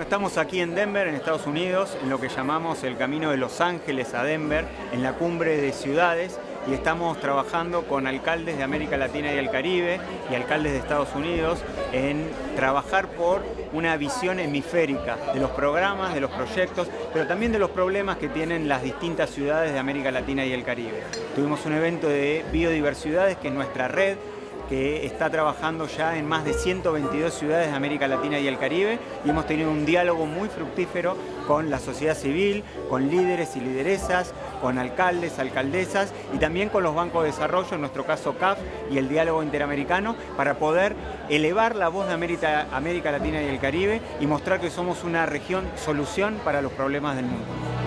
estamos aquí en Denver, en Estados Unidos, en lo que llamamos el camino de Los Ángeles a Denver, en la cumbre de ciudades, y estamos trabajando con alcaldes de América Latina y el Caribe y alcaldes de Estados Unidos en trabajar por una visión hemisférica de los programas, de los proyectos, pero también de los problemas que tienen las distintas ciudades de América Latina y el Caribe. Tuvimos un evento de biodiversidades que es nuestra red que está trabajando ya en más de 122 ciudades de América Latina y el Caribe y hemos tenido un diálogo muy fructífero con la sociedad civil, con líderes y lideresas, con alcaldes, alcaldesas y también con los bancos de desarrollo, en nuestro caso CAF y el diálogo interamericano, para poder elevar la voz de América, América Latina y el Caribe y mostrar que somos una región solución para los problemas del mundo.